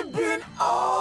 I've been all